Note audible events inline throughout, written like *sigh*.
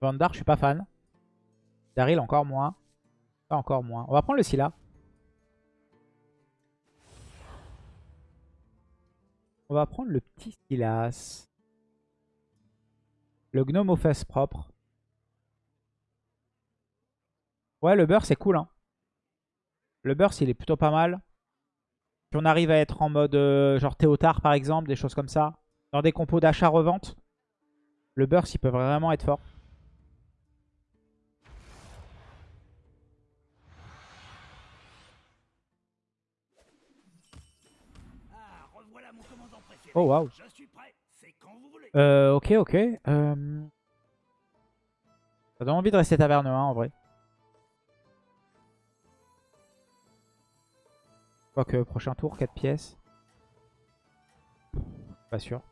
Vandar, je suis pas fan. Daryl, encore moins. Pas encore moins. On va prendre le Scylla. On va prendre le petit Silas. Le gnome aux fesses propres. Ouais, le beurre, c'est cool. Hein. Le beurre, il est plutôt pas mal. Si on arrive à être en mode euh, genre Théotard, par exemple, des choses comme ça. Dans des compos d'achat-revente. Le beurre, il peut vraiment être fort. Oh waouh. Euh, ok, ok. Euh... Ça donne envie de rester taverne 1 en vrai. Quoique, prochain tour, 4 pièces. Pas sûr.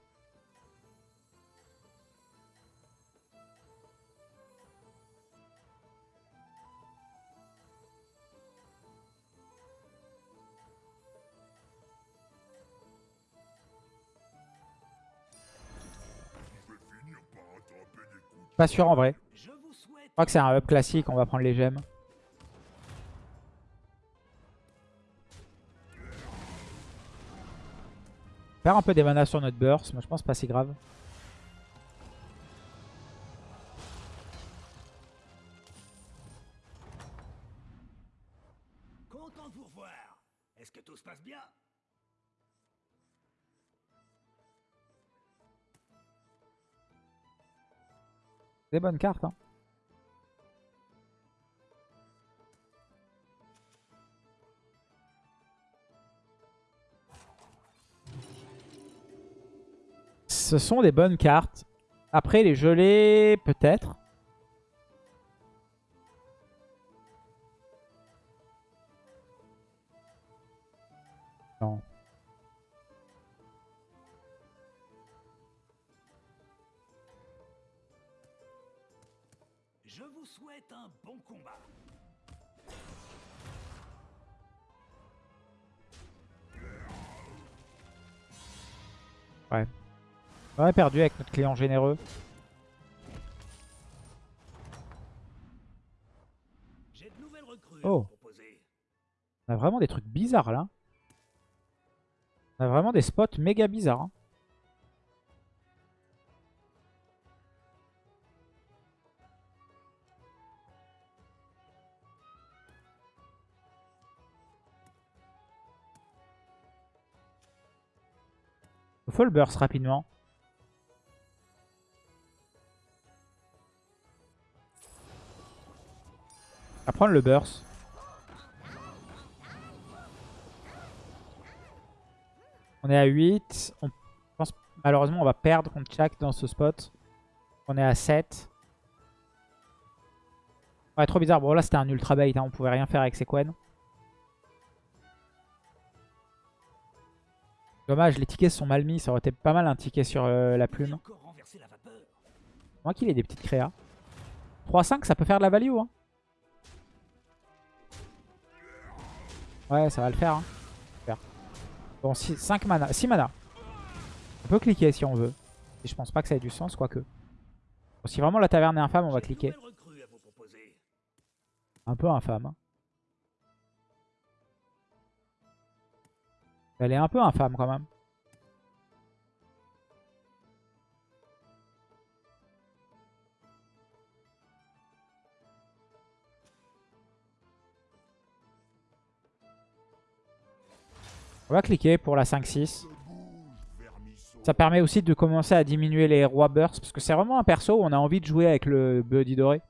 Pas sûr en vrai. Je crois que c'est un up classique, on va prendre les gemmes. Faire un peu des manas sur notre burst, mais je pense pas si grave. Des bonnes cartes. Hein. Ce sont des bonnes cartes. Après, les gelées, peut-être. Ouais. On a perdu avec notre client généreux. oh. On a vraiment des trucs bizarres là. On a vraiment des spots méga bizarres. Hein. Faut le burst rapidement. À prendre le burst. On est à 8. On pense malheureusement on va perdre contre Chak dans ce spot. On est à 7. Ouais, trop bizarre. Bon, là, c'était un ultra bait. Hein. On pouvait rien faire avec ses Dommage, les tickets sont mal mis. Ça aurait été pas mal un ticket sur euh, la plume. Moi qu'il ait des petites créas. 3-5, ça peut faire de la value. Hein. Ouais, ça va le faire. Hein. Bon, 6, 5 mana. 6 mana. On peut cliquer si on veut. Et je pense pas que ça ait du sens, quoique. Bon, si vraiment la taverne est infâme, on va cliquer. Un peu infâme. Hein. Elle est un peu infâme quand même. On va cliquer pour la 5-6. Ça permet aussi de commencer à diminuer les rois bursts. Parce que c'est vraiment un perso où on a envie de jouer avec le Buddy doré.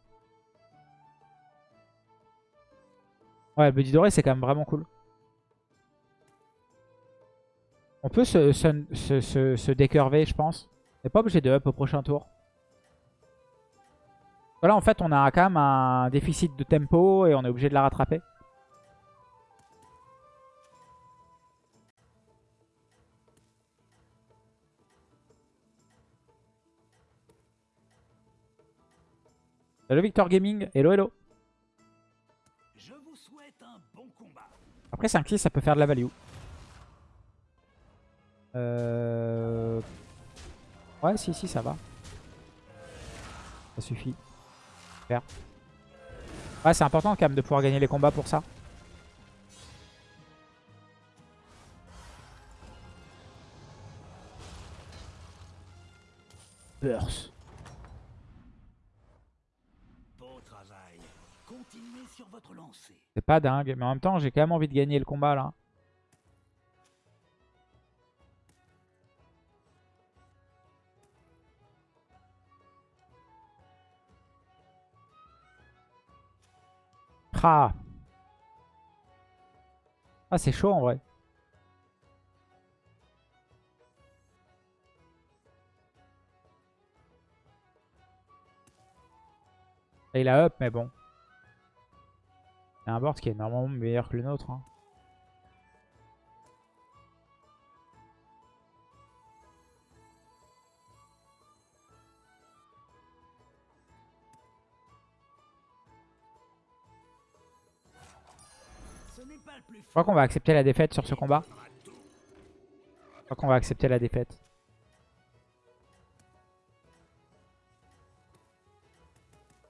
Ouais, le Buddy doré c'est quand même vraiment cool. On peut se, se, décurver, je pense. On n'est pas obligé de up au prochain tour. Là, en fait, on a quand même un déficit de tempo et on est obligé de la rattraper. Salut Victor Gaming, hello hello. Après 5-6 ça peut faire de la value. Euh... Ouais, si, si, ça va. Ça suffit. Super. Ouais, c'est important quand même de pouvoir gagner les combats pour ça. Burst. C'est pas dingue, mais en même temps, j'ai quand même envie de gagner le combat là. Ah, ah c'est chaud en vrai. Il a up, mais bon. A un board qui est normalement meilleur que le nôtre. hein. Je crois qu'on va accepter la défaite sur ce combat. Je crois qu'on va accepter la défaite.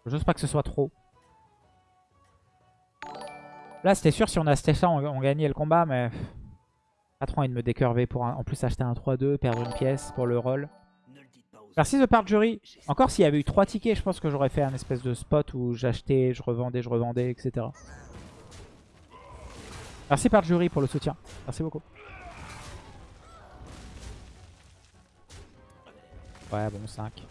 J'ose pas que ce soit trop. Là, c'était sûr, si on a acheté ça, on, gagnait le combat, mais... Pas trop envie de me décurver pour en plus acheter un 3-2, perdre une pièce pour le roll. Merci The Part Jury. Encore s'il y avait eu 3 tickets, je pense que j'aurais fait un espèce de spot où j'achetais, je revendais, je revendais, etc. Merci Part Jury pour le soutien. Merci beaucoup. Ouais, bon, 5.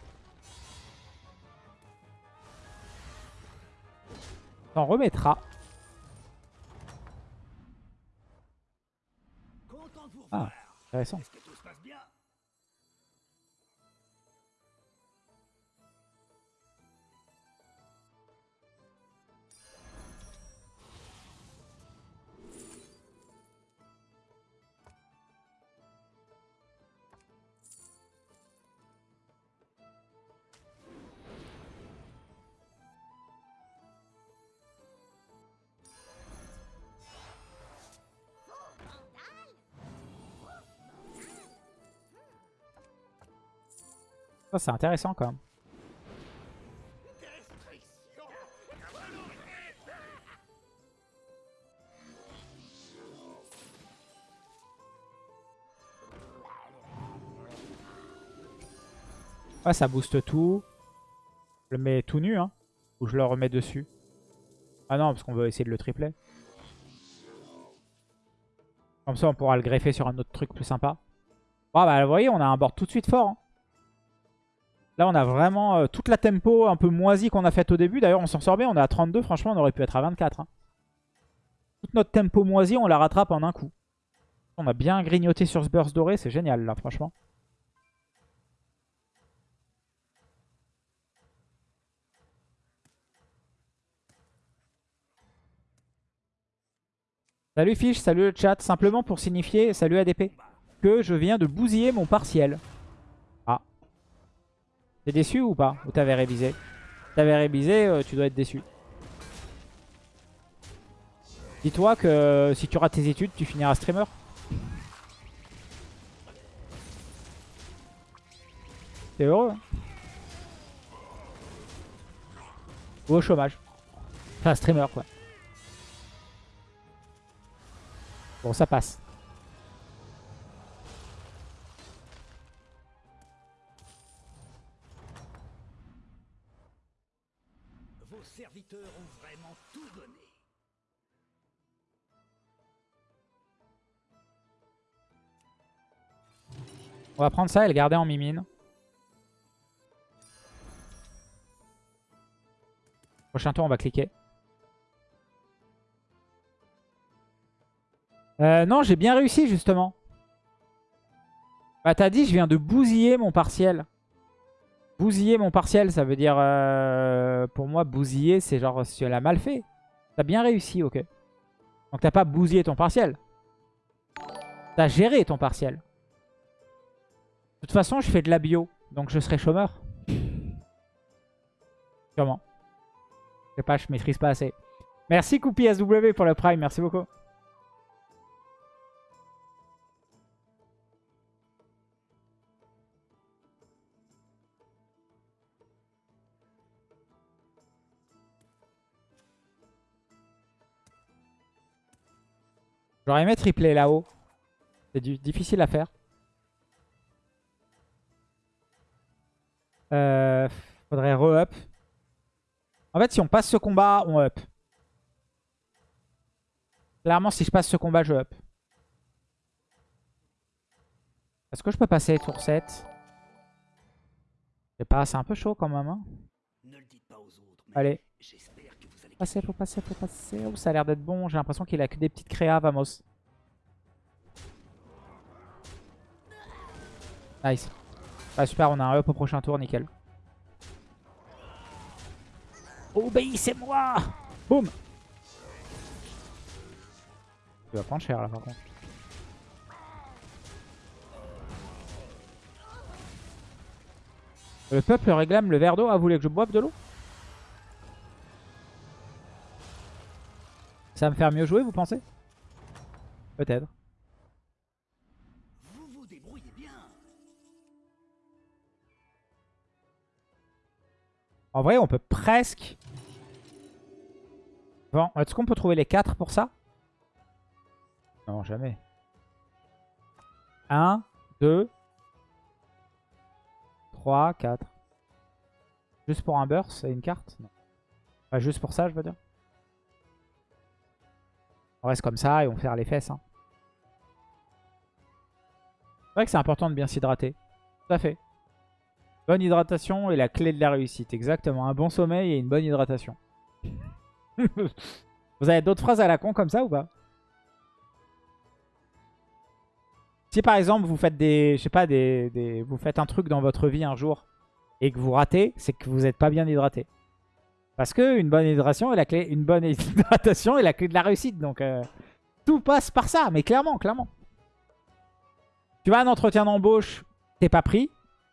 T'en remettra. Ah, intéressant. Ça, c'est intéressant quand même. Ouais, ça booste tout. Je le mets tout nu, hein. Ou je le remets dessus. Ah non, parce qu'on veut essayer de le tripler. Comme ça, on pourra le greffer sur un autre truc plus sympa. Ah bah, vous voyez, on a un board tout de suite fort. hein. Là, on a vraiment euh, toute la tempo un peu moisie qu'on a faite au début. D'ailleurs, on s'en sort bien. On est à 32. Franchement, on aurait pu être à 24. hein. Toute notre tempo moisie, on la rattrape en un coup. On a bien grignoté sur ce burst doré. C'est génial, là, franchement. Salut Fish, salut le chat. Simplement pour signifier, salut ADP, que je viens de bousiller mon partiel. T'es déçu ou pas Ou t'avais révisé T'avais révisé, euh, tu dois être déçu. Dis-toi que euh, si tu rates tes études, tu finiras streamer. T'es heureux hein Ou au chômage. Enfin, streamer quoi. Bon, ça passe. On va prendre ça et le garder en mimine. Prochain tour, on va cliquer. Euh, non, j'ai bien réussi justement. Bah t'as dit, je viens de bousiller mon partiel. Bousiller mon partiel, ça veut dire... euh, pour moi, bousiller, c'est genre si elle a mal fait. T'as bien réussi, ok. Donc t'as pas bousillé ton partiel. T'as géré ton partiel. De toute façon, je fais de la bio, donc je serai chômeur. Sûrement. Je sais pas, je maîtrise pas assez. Merci Coupi SW pour le prime, merci beaucoup. J'aurais aimé tripler là-haut. C'est difficile à faire. Euh, faudrait re-up. En fait, si on passe ce combat, on up. Clairement, si je passe ce combat, je up. Est-ce que je peux passer tour 7 Je sais pas, c'est un peu chaud quand même. Hein. Ne le dites pas aux autres, mais Allez. j'espère que vous allez Passer, faut passer, faut passer. Oh, ça a l'air d'être bon. J'ai l'impression qu'il a que des petites créas, Vamos. Nice. Ah, super, on a un up au prochain tour, nickel. Obéissez-moi Boum Tu vas prendre cher là par contre. Le peuple réclame le verre d'eau. Ah, vous voulez que je boive de l'eau? Ça va me faire mieux jouer, vous pensez? Peut-être. Vous vous débrouillez bien. En vrai, on peut presque... Bon, est-ce qu'on peut trouver les 4 pour ça? Non, jamais. 1, 2, 3, 4. Juste pour un burst et une carte? Non. Pas juste pour ça, je veux dire? On reste comme ça et on fait les fesses. hein. C'est vrai que c'est important de bien s'hydrater. Tout à fait. Bonne hydratation est la clé de la réussite. Exactement. Un bon sommeil et une bonne hydratation. *laughs* Vous avez d'autres phrases à la con comme ça ou pas? Si par exemple vous faites des, je sais pas, des, des- vous faites un truc dans votre vie un jour et que vous ratez, c'est que vous n'êtes pas bien hydraté. Parce que une bonne hydratation est la clé, une bonne *laughs* hydratation est la clé de la réussite. Donc euh, tout passe par ça, mais clairement, clairement. Tu vas un entretien d'embauche, t'es pas pris,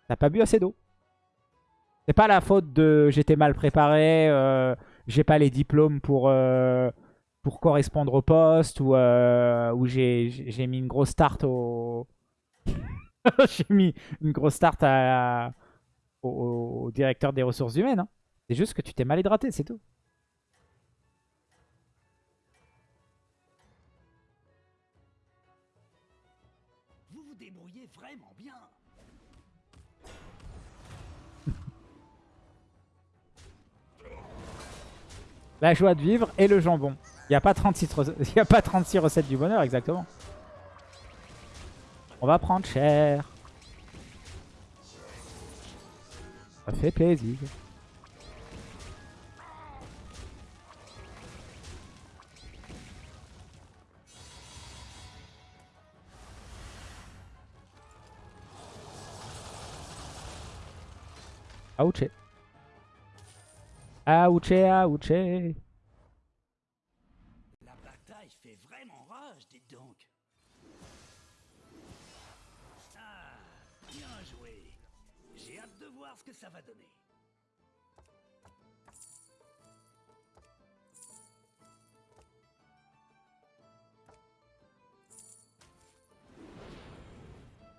t'as pas bu assez d'eau. C'est pas la faute de j'étais mal préparé, euh, j'ai pas les diplômes pour, euh, pour correspondre au poste ou, j'ai mis une grosse start au. *laughs* j'ai mis une grosse au, au directeur des ressources humaines. hein. C'est juste que tu t'es mal hydraté, c'est tout. Vous vous débrouillez vraiment bien. *laughs* La joie de vivre et le jambon. Il n'y a, pas 36 rece- *laughs* il y a pas 36 recettes du bonheur, exactement. On va prendre cher. Ça fait plaisir. Ouché. Ouché, ouché. La bataille fait vraiment rage, dites donc. Ah, bien joué. J'ai hâte de voir ce que ça va donner.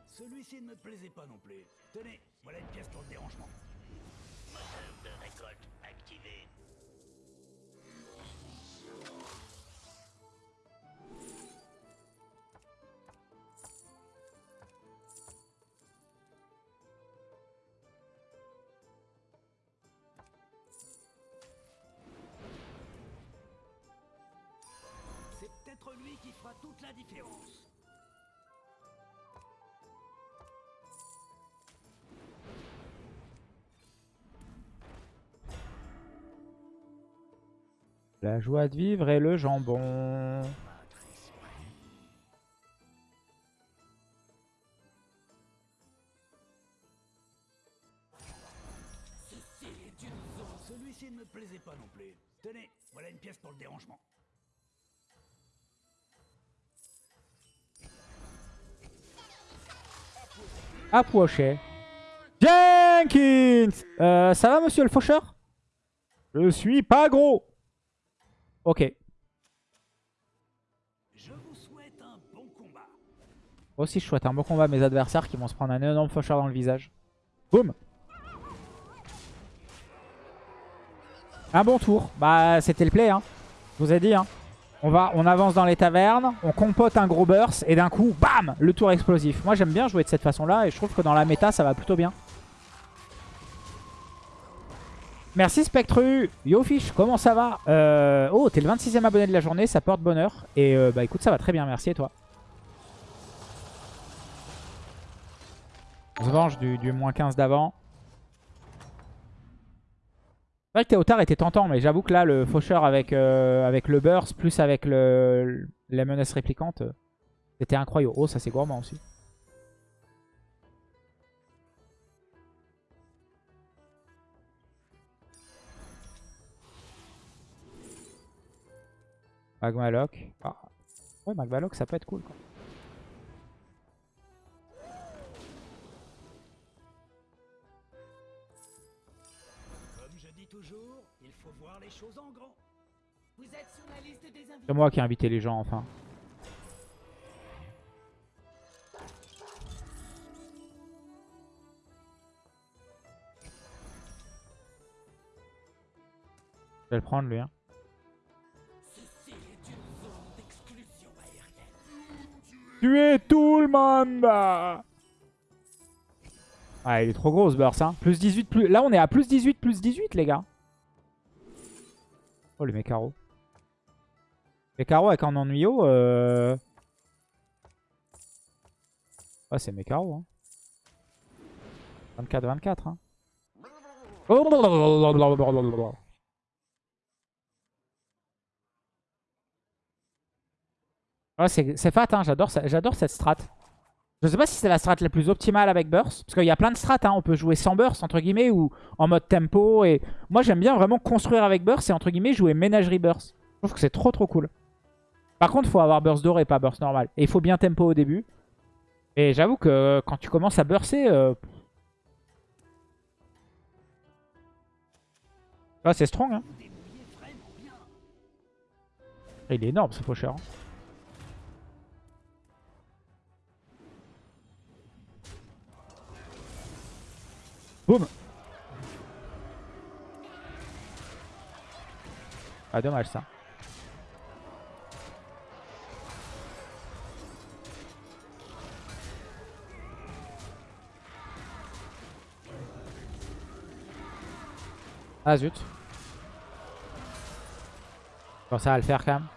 Celui-ci ne me plaisait pas non plus. Tenez, voilà une pièce pour le dérangement. De récolte activé. C'est peut-être lui qui fera toute la différence. La joie de vivre et le jambon. Celui-ci ne me plaisait pas non plus. Tenez, voilà une pièce pour le dérangement. Approchez. Jenkins Euh, Ça va, monsieur le faucheur? Je suis pas gros. Ok. Je vous souhaite un bon combat. Moi aussi, je souhaite un bon combat à mes adversaires qui vont se prendre un énorme faucheur dans le visage. Boum Un bon tour. Bah, c'était le play, hein. Je vous ai dit, hein. On, va, on avance dans les tavernes, on compote un gros burst et d'un coup, bam Le tour explosif. Moi j'aime bien jouer de cette façon-là et je trouve que dans la méta ça va plutôt bien. Merci Spectru Yo Fish, comment ça va? Euh, Oh, t'es le 26ème abonné de la journée, ça porte bonheur. Et euh, bah écoute, ça va très bien, merci et toi? On se venge du, moins 15 d'avant. C'est vrai que Théotard était tentant, mais j'avoue que là, le faucheur avec, euh, avec le burst, plus avec le, la menace répliquante, euh, c'était incroyable. Oh, ça c'est gourmand aussi. Magmaloc. Ah. Ouais, Magmaloc, ça peut être cool. Quoi. Comme je dis toujours, il faut voir les choses en grand. Vous êtes sur la liste des invités. C'est moi qui ai invité les gens, enfin. Je vais le prendre, lui. Hein. Tuez tout le monde Ah, il est trop gros ce burst. Hein. Plus 18, plus... Là, on est à plus 18, plus 18, les gars. Oh, mécaros. Les carreaux avec un ennuyau. Euh... Ouais, c'est carreaux. Hein. 24-24. Hein. Ouais, c'est fat, hein. j'adore cette strat. Je sais pas si c'est la strat la plus optimale avec burst. Parce qu'il y a plein de strats. Hein. On peut jouer sans burst, entre guillemets, ou en mode tempo. Et moi, j'aime bien vraiment construire avec burst et, entre guillemets, jouer ménagerie burst. Je trouve que c'est trop, trop cool. Par contre, il faut avoir burst doré, pas burst normal. Et il faut bien tempo au début. Et j'avoue que euh, quand tu commences à burster... Euh... Ah, c'est strong, hein. Il est énorme, ce faucheur. Hein. Boum Ah, dommage ça. Ah zut. Bon, ça va le faire quand même.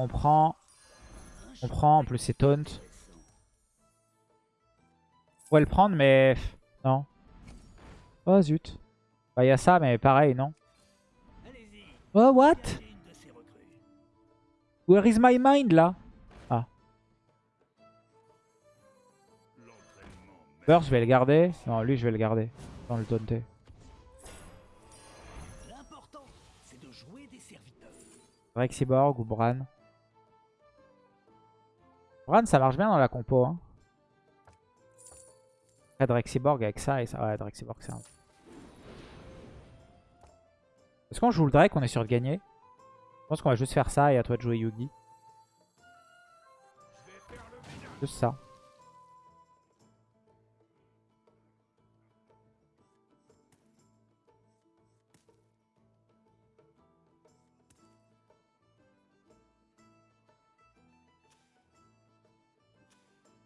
On prend. On prend, en plus c'est taunt. On pourrait le prendre, mais... Non. Oh, zut. Bah, il y a ça, mais pareil, non Oh, what? Where is my mind, là? Ah. Burst, je vais le garder. Non, lui, je vais le garder. Sans le taunter. Rexiborg ou Bran. Bran, ça marche bien dans la compo, hein. Après avec ça et ça. Ouais, Drexiborg c'est un. Est-ce qu'on joue le Drake On est sûr de gagner? Je pense qu'on va juste faire ça et à toi de jouer Yugi. Juste ça.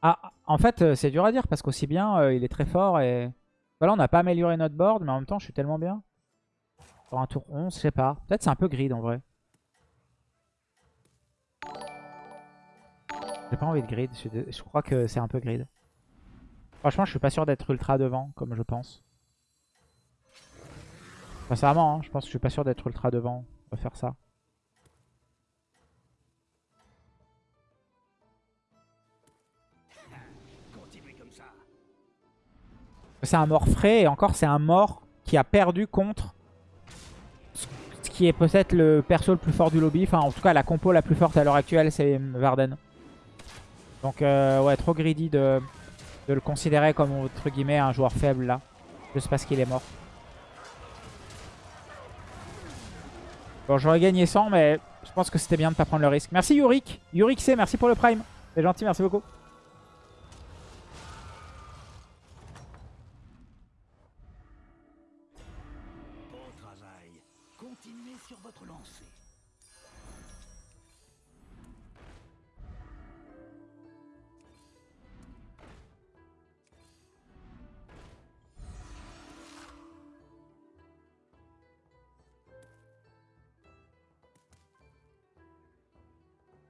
Ah, en fait, euh, c'est dur à dire parce qu'aussi bien, euh, il est très fort et... Voilà, on n'a pas amélioré notre board, mais en même temps, je suis tellement bien. Pour un tour 11, je sais pas. Peut-être c'est un peu grid en vrai. J'ai pas envie de grid, je, crois que c'est un peu grid. Franchement, je suis pas sûr d'être ultra devant, comme je pense. Sincèrement, hein, je pense que je suis pas sûr d'être ultra devant. On va faire ça. C'est un mort frais et encore c'est un mort qui a perdu contre ce qui est peut-être le perso le plus fort du lobby. Enfin en tout cas la compo la plus forte à l'heure actuelle c'est Varden. Donc euh, ouais trop greedy de, de, le considérer comme entre guillemets un joueur faible là. Juste parce qu'il est mort. Bon, j'aurais gagné 100, mais je pense que c'était bien de pas prendre le risque. Merci Yurik. Yurik C, merci pour le prime. C'est gentil, merci beaucoup.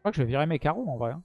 Crois que je vais virer mes carreaux en vrai. hein.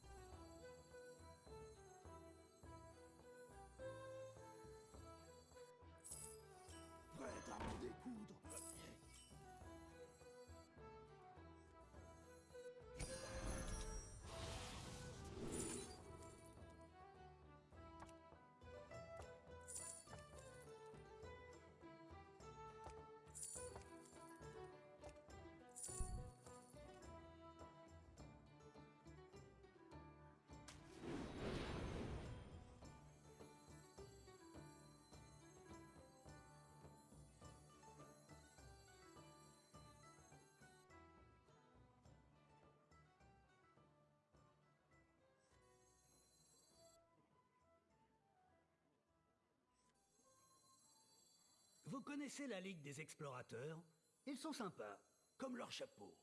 Vous connaissez la Ligue des Explorateurs? Ils sont sympas, comme leur chapeau.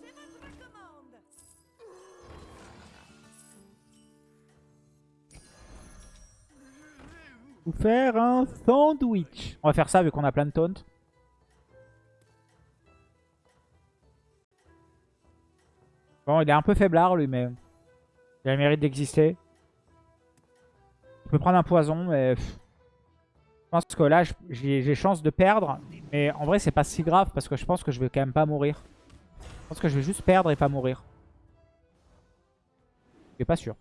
C'est votre commande Vous faire un sandwich. On va faire ça vu qu'on a plein de taunt. Bon, il est un peu faiblard lui, mais il a le mérite d'exister. Il peut prendre un poison, mais je pense que là, je- j'ai chance de perdre. Mais en vrai, c'est pas si grave parce que je pense que je vais quand même pas mourir. Je pense que je vais juste perdre et pas mourir. Je suis pas sûr.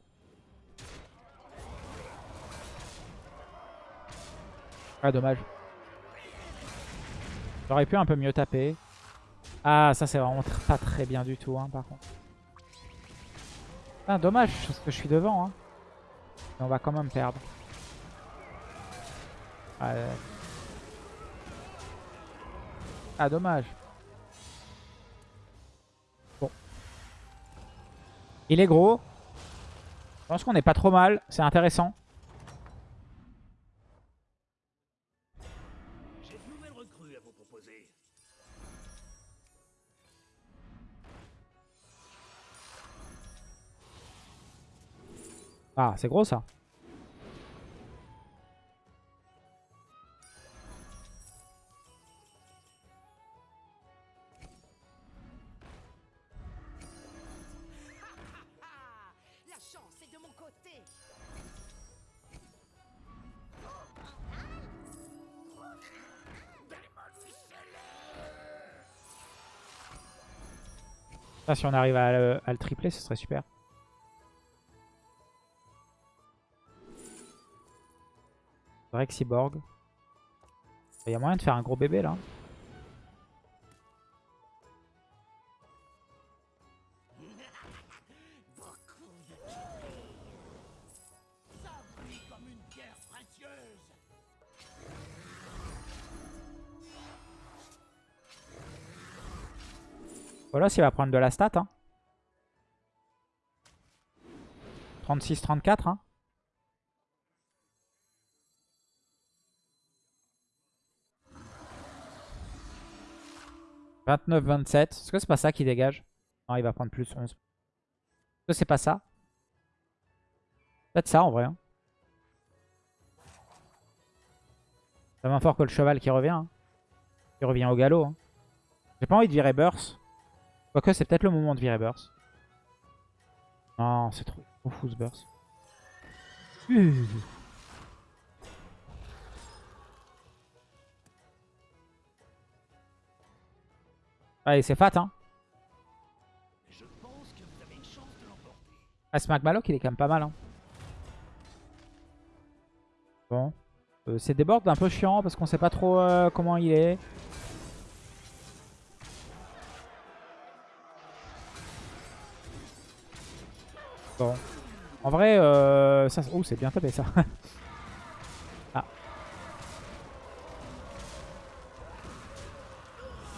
Ah, dommage. J'aurais pu un peu mieux taper. Ah, ça, c'est vraiment pas très bien du tout, hein, par contre. Ah, dommage, parce que je suis devant. Hein. On va quand même perdre. Ah, euh. Ah, dommage. Bon. Il est gros. Je pense qu'on est pas trop mal. C'est intéressant. Ah, c'est gros ça. Ah si on arrive à le, à le tripler, ce serait super. Break Cyborg. Il y a moyen de faire un gros bébé là. Voilà, s'il va prendre de la stat. Hein. 36-34. Hein. « 29-27. Est-ce que c'est pas ça qui dégage? Non, il va prendre plus 11. Est-ce que c'est pas ça? Peut-être ça en vrai. Hein. Ça va fort que le cheval qui revient. hein. Qui revient au galop. hein. J'ai pas envie de virer Burst. Quoique c'est peut-être le moment de virer Burst. Non, c'est trop, fou ce Burst. Allez, c'est fat, hein. Je pense que vous avez une chance de l'emporter. Ah, ce Magmaloc, il est quand même pas mal, hein. Bon. Euh, c'est des boards un peu chiant parce qu'on sait pas trop euh, comment il est. Bon. En vrai, euh, ça... Oh, c'est bien tapé ça. *laughs*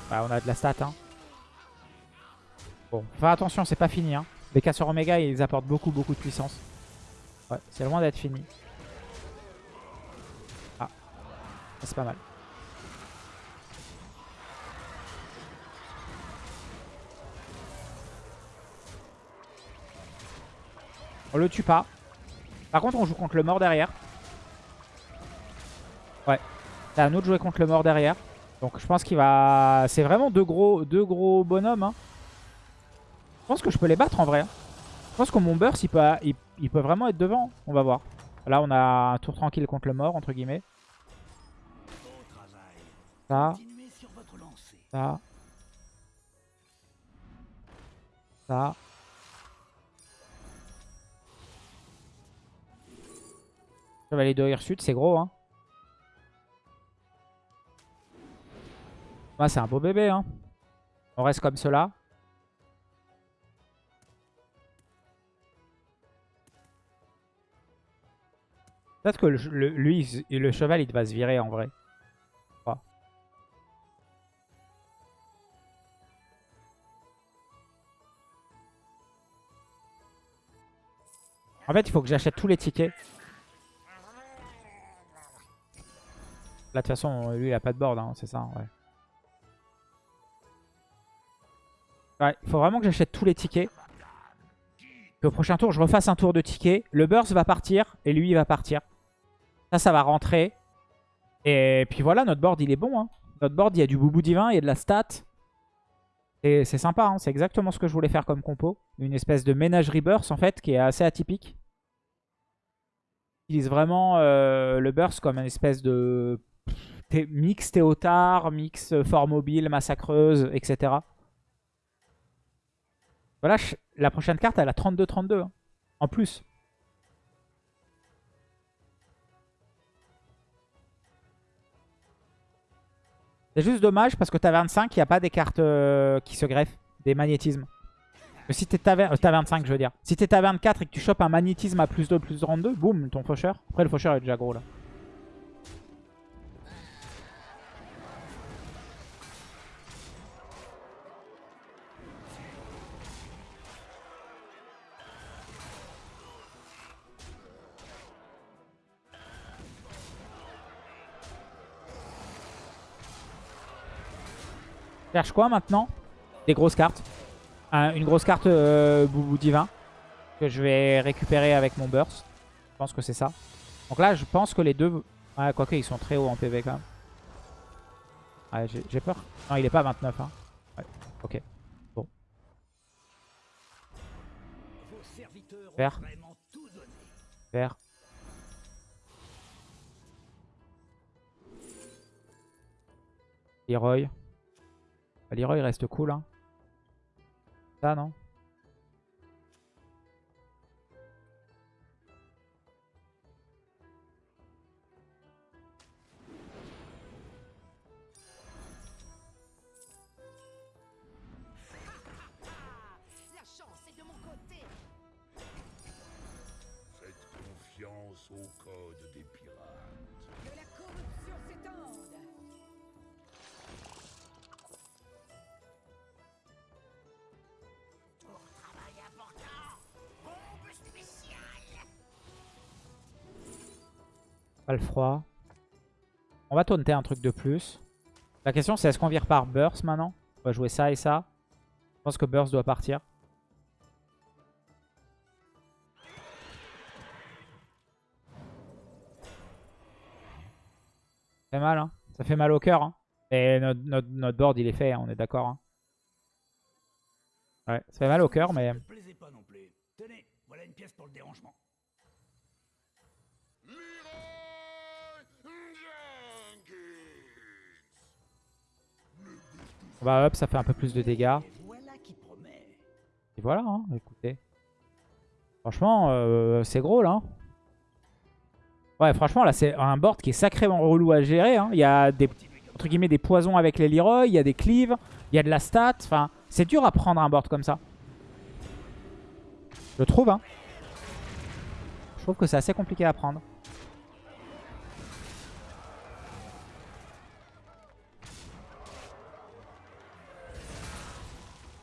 Bah, on a de la stat. Hein. Bon, faire attention, c'est pas fini. Hein. Les casseurs Oméga, ils apportent beaucoup, beaucoup de puissance. Ouais, c'est loin d'être fini. Ah, c'est pas mal. On le tue pas. Par contre, on joue contre le mort derrière. Ouais. C'est à nous de jouer contre le mort derrière. Donc je pense qu'il va... C'est vraiment deux gros, deux bonhommes. Hein. Je pense que je peux les battre en vrai. Hein. Je pense que mon burst, il peut, il, peut vraiment être devant. On va voir. Là, on a un tour tranquille contre le mort, entre guillemets. Ça. Ça. Ça. Chevalier de Hirsute, c'est gros. Hein. C'est un beau bébé. Hein. On reste comme cela. Peut-être que le, lui, le cheval, il va se virer en vrai. En fait, il faut que j'achète tous les tickets. Là, de toute façon, lui, il a pas de board, hein, c'est ça, ouais. Ouais, il faut vraiment que j'achète tous les tickets. Que au prochain tour, je refasse un tour de tickets. Le burst va partir et lui, il va partir. Ça, ça va rentrer. Et puis voilà, notre board, il est bon. Hein. Notre board, il y a du boubou divin, il y a de la stat. Et c'est sympa, hein. c'est exactement ce que je voulais faire comme compo. Une espèce de ménagerie burst, en fait, qui est assez atypique. Utilise vraiment euh, le burst comme une espèce de mix Théotard, mix fort mobile, massacreuse, etc. Voilà, la prochaine carte, elle a 32-32. Hein, en plus. C'est juste dommage parce que t'as 25, il n'y a pas des cartes euh, qui se greffent, des magnétismes. si t'es à 25, je veux dire. Si t'es à 24 et que tu chopes un magnétisme à plus 2, plus 32, boum, ton faucheur. Après, le faucheur est déjà gros là. Cherche quoi maintenant? Des grosses cartes. une grosse carte euh, Boubou Divin que je vais récupérer avec mon burst. Je pense que c'est ça. Donc là, je pense que les deux... Ouais, quoique, ils sont très hauts en PV quand même. Ouais, j'ai peur. Non, il est pas à 29. Hein. Ok. Bon. Vert. Vert. Leroy. Bah, Leroy reste cool. Hein. Ça, non? Le froid. On va taunter un truc de plus. La question c'est est-ce qu'on vire par Burst maintenant? On va jouer ça et ça. Je pense que Burst doit partir. Ça mal, hein. Ça fait mal au cœur, hein. Et notre, notre, board, il est fait, hein, on est d'accord. Hein. Ouais, ça fait mal au cœur, mais... On va ça fait un peu plus de dégâts. Et voilà, hein, écoutez. Franchement, euh, c'est gros là. Hein. Ouais, franchement, là, c'est un board qui est sacrément relou à gérer. Hein. Il y a des, entre poisons avec les Leroy, il y a des cleaves, il y a de la stat. Enfin, c'est dur à prendre un board comme ça. Je trouve, hein. Je trouve que c'est assez compliqué à prendre.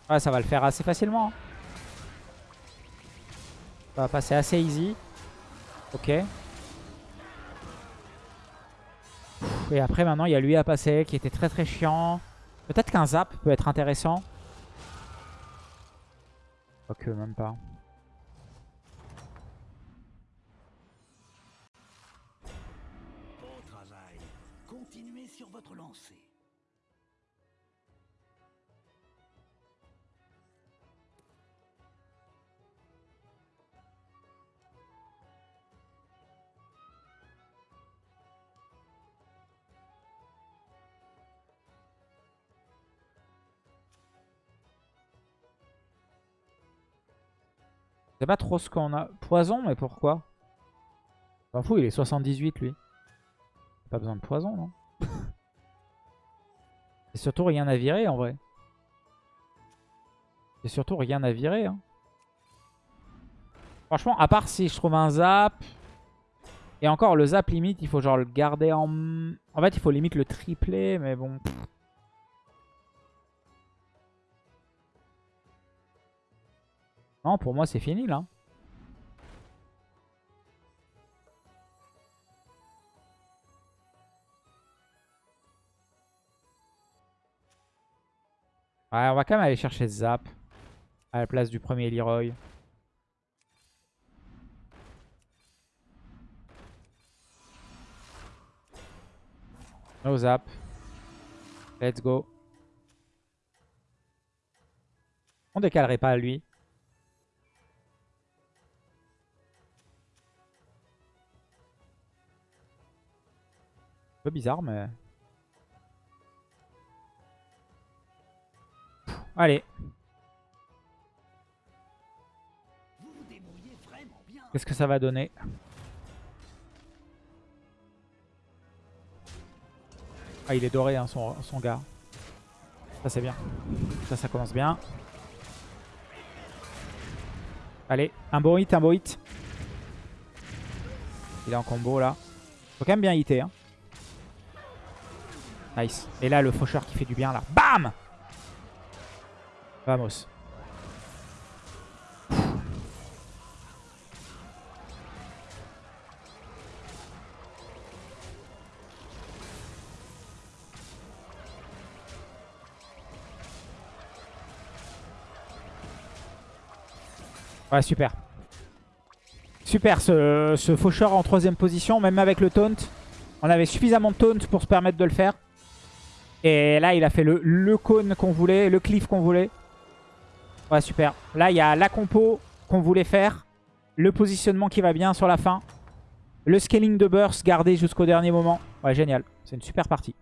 Ouais, ça va le faire assez facilement. hein. Ça va passer assez easy. Ok. Et après, maintenant, il y a lui à passer qui était très très chiant. Peut-être qu'un zap peut être intéressant. Ok, même pas. Sais pas trop ce qu'on a. Poison, mais pourquoi? S'en fout, il est 78 lui. Pas besoin de poison, non? *laughs* C'est surtout rien à virer en vrai. C'est surtout rien à virer. Hein. Franchement, à part si je trouve un zap. Et encore, le zap limite, il faut genre le garder en... En fait, il faut limite le tripler, mais bon... Non, pour moi, c'est fini, là. Ouais, on va quand même aller chercher Zap. À la place du premier Leroy. No Zap. Let's go. On décalerait pas à lui. Peu bizarre, mais... Allez, qu'est-ce que ça va donner? Ah, il est doré, hein, son, son gars. Ça, c'est bien. Ça, ça commence bien. Allez, un beau hit, un beau hit. Il est en combo, là. Faut quand même bien hitter, hein. Nice. Et là, le faucheur qui fait du bien, là. Bam Vamos. Ouais, super. Super ce, ce faucheur en troisième position, même avec le taunt. On avait suffisamment de taunt pour se permettre de le faire. Et là, il a fait le, cône qu'on voulait, le cliff qu'on voulait. Ouais, super. Là, il y a la compo qu'on voulait faire. Le positionnement qui va bien sur la fin. Le scaling de burst gardé jusqu'au dernier moment. Ouais, génial. C'est une super partie.